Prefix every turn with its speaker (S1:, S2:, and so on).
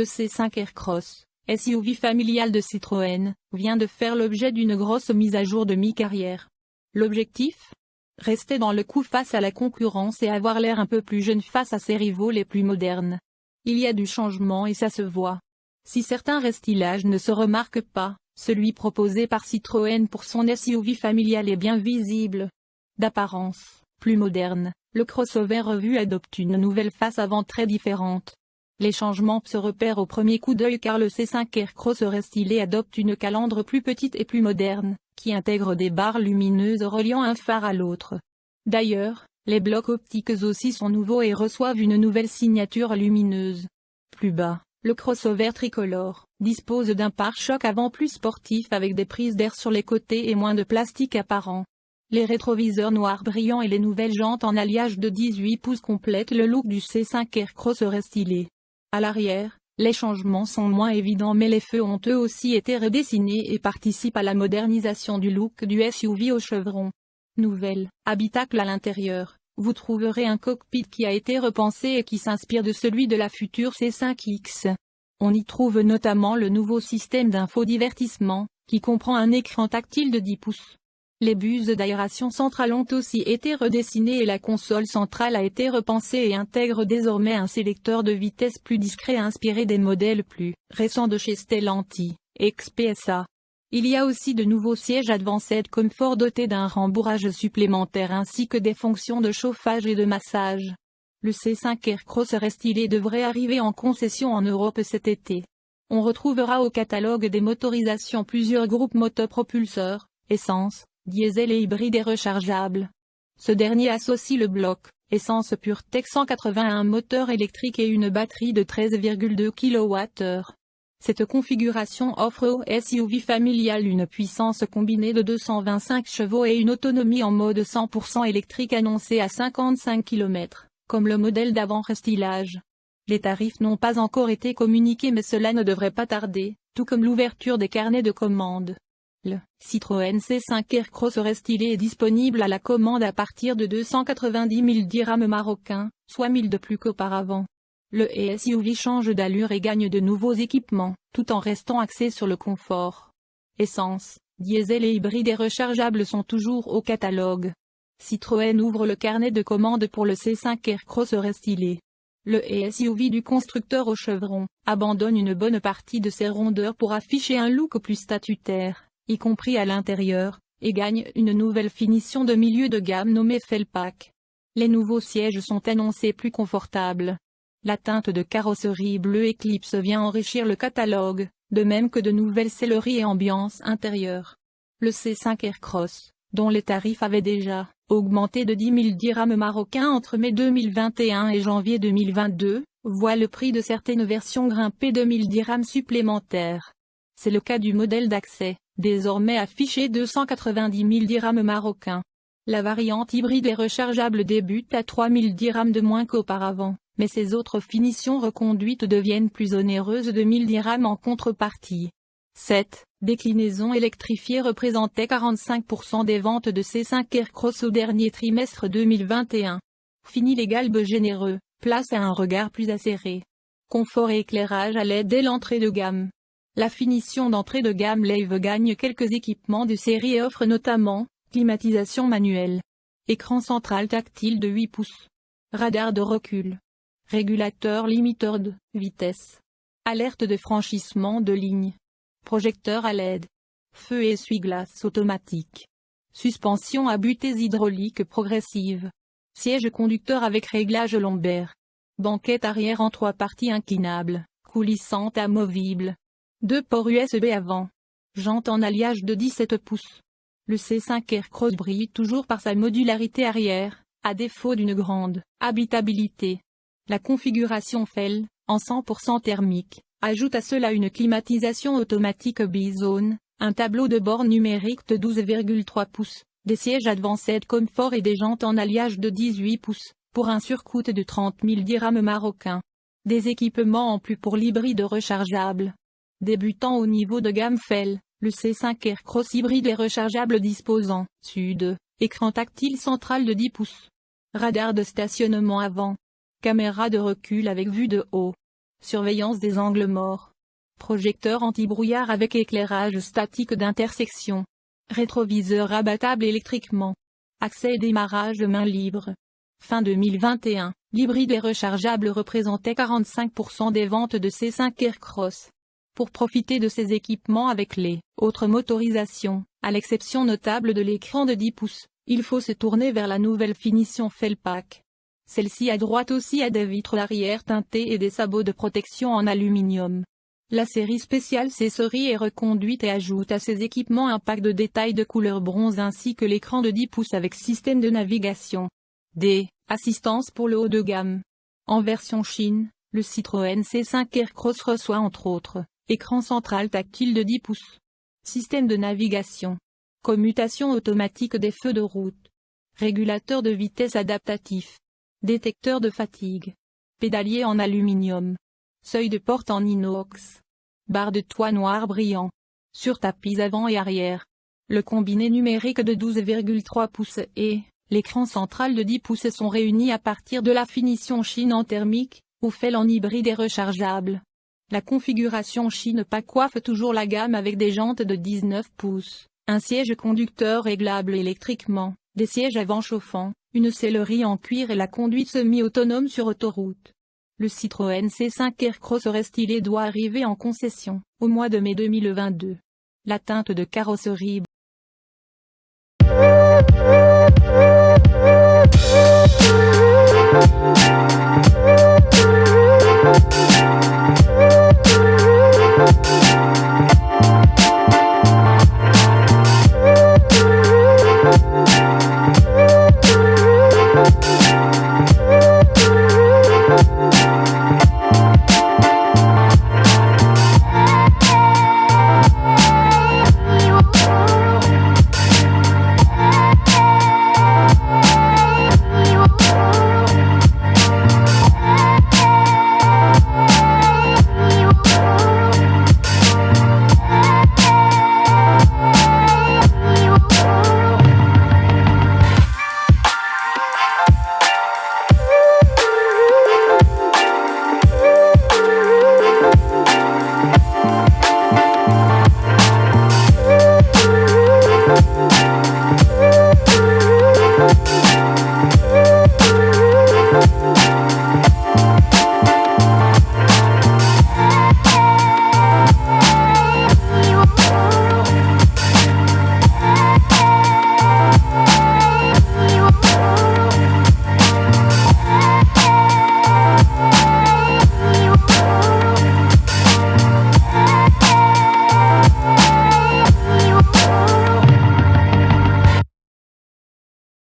S1: Le C5 Aircross, SUV familial de Citroën, vient de faire l'objet d'une grosse mise à jour de mi-carrière. L'objectif? Rester dans le coup face à la concurrence et avoir l'air un peu plus jeune face à ses rivaux les plus modernes. Il y a du changement et ça se voit. Si certains restillages ne se remarquent pas, celui proposé par Citroën pour son SUV familial est bien visible. D'apparence, plus moderne, le crossover revu adopte une nouvelle face avant très différente. Les changements se repèrent au premier coup d'œil car le C5 Aircross restylé adopte une calandre plus petite et plus moderne, qui intègre des barres lumineuses reliant un phare à l'autre. D'ailleurs, les blocs optiques aussi sont nouveaux et reçoivent une nouvelle signature lumineuse. Plus bas, le crossover tricolore dispose d'un pare-choc avant plus sportif avec des prises d'air sur les côtés et moins de plastique apparent. Les rétroviseurs noirs brillants et les nouvelles jantes en alliage de 18 pouces complètent le look du C5 Aircross restylé. À l'arrière, les changements sont moins évidents mais les feux ont eux aussi été redessinés et participent à la modernisation du look du SUV au chevron. Nouvelle, habitacle à l'intérieur, vous trouverez un cockpit qui a été repensé et qui s'inspire de celui de la future C5X. On y trouve notamment le nouveau système d'infodivertissement, qui comprend un écran tactile de 10 pouces, les buses d'aération centrale ont aussi été redessinées et la console centrale a été repensée et intègre désormais un sélecteur de vitesse plus discret inspiré des modèles plus récents de chez Stellantis, XPSA. Il y a aussi de nouveaux sièges Advanced Comfort dotés d'un rembourrage supplémentaire ainsi que des fonctions de chauffage et de massage. Le C5 Aircross restylé devrait arriver en concession en Europe cet été. On retrouvera au catalogue des motorisations plusieurs groupes motopropulseurs, essence, diesel et hybride et rechargeable. Ce dernier associe le bloc, essence pure Tech 181 moteur électrique et une batterie de 13,2 kWh. Cette configuration offre au SUV familial une puissance combinée de 225 chevaux et une autonomie en mode 100% électrique annoncée à 55 km, comme le modèle d'avant restylage. Les tarifs n'ont pas encore été communiqués mais cela ne devrait pas tarder, tout comme l'ouverture des carnets de commandes. Le Citroën C5 Aircross restylé est disponible à la commande à partir de 290 000 dirhams marocains, soit 1000 de plus qu'auparavant. Le SUV change d'allure et gagne de nouveaux équipements, tout en restant axé sur le confort. Essence, diesel et hybride et rechargeable sont toujours au catalogue. Citroën ouvre le carnet de commandes pour le C5 Aircross restylé. Le SUV du constructeur au chevron abandonne une bonne partie de ses rondeurs pour afficher un look plus statutaire y compris à l'intérieur, et gagne une nouvelle finition de milieu de gamme nommée Felpack. Les nouveaux sièges sont annoncés plus confortables. La teinte de carrosserie bleu Eclipse vient enrichir le catalogue, de même que de nouvelles selleries et ambiances intérieures. Le C5 Aircross, dont les tarifs avaient déjà augmenté de 10 000 dirhams marocains entre mai 2021 et janvier 2022, voit le prix de certaines versions grimper de 1000 dirhams supplémentaires. C'est le cas du modèle d'accès, désormais affiché 290 000 dirhams marocains. La variante hybride et rechargeable débute à 3 000 dirhams de moins qu'auparavant, mais ses autres finitions reconduites deviennent plus onéreuses de 1000 dirhams en contrepartie. Cette déclinaison électrifiée représentait 45% des ventes de C5 Aircross au dernier trimestre 2021. Fini les galbes généreux, place à un regard plus acéré. Confort et éclairage à l'aide dès l'entrée de gamme. La finition d'entrée de gamme Lave gagne quelques équipements de série et offre notamment, climatisation manuelle, écran central tactile de 8 pouces, radar de recul, régulateur limiteur de vitesse, alerte de franchissement de ligne, projecteur à LED, feu et essuie-glace automatique, suspension à butées hydrauliques progressive, siège conducteur avec réglage lombaire, banquette arrière en trois parties inclinables, coulissante amovible, deux ports USB avant. Jante en alliage de 17 pouces. Le C5 Aircross brille toujours par sa modularité arrière, à défaut d'une grande habitabilité. La configuration FEL, en 100% thermique, ajoute à cela une climatisation automatique bizone, un tableau de bord numérique de 12,3 pouces, des sièges Advanced Comfort et des jantes en alliage de 18 pouces, pour un surcoût de 30 000 dirhams marocains. Des équipements en plus pour l'hybride rechargeable, Débutant au niveau de gamme FEL, le C5 Aircross hybride est rechargeable disposant, sud, écran tactile central de 10 pouces, radar de stationnement avant, caméra de recul avec vue de haut, surveillance des angles morts, projecteur anti-brouillard avec éclairage statique d'intersection, rétroviseur rabattable électriquement, accès et démarrage de main libre. Fin 2021, l'hybride et rechargeable représentait 45% des ventes de C5 Aircross. Pour profiter de ces équipements avec les autres motorisations, à l'exception notable de l'écran de 10 pouces, il faut se tourner vers la nouvelle finition Felpack. Celle-ci à droite aussi a des vitres arrière teintées et des sabots de protection en aluminium. La série spéciale C-Serie est reconduite et ajoute à ses équipements un pack de détails de couleur bronze ainsi que l'écran de 10 pouces avec système de navigation. D. Assistance pour le haut de gamme. En version Chine, le Citroën C5 Aircross reçoit entre autres, écran central tactile de 10 pouces. Système de navigation. Commutation automatique des feux de route. Régulateur de vitesse adaptatif. Détecteur de fatigue. Pédalier en aluminium. Seuil de porte en inox. Barre de toit noir brillant. Sur tapis avant et arrière. Le combiné numérique de 12,3 pouces et l'écran central de 10 pouces sont réunis à partir de la finition Chine en thermique, ou fait en hybride et rechargeable. La configuration Chine pas coiffe toujours la gamme avec des jantes de 19 pouces, un siège conducteur réglable électriquement, des sièges avant chauffants, une sellerie en cuir et la conduite semi-autonome sur autoroute. Le Citroën C5 Aircross restylé doit arriver en concession, au mois de mai 2022. La teinte de carrosserie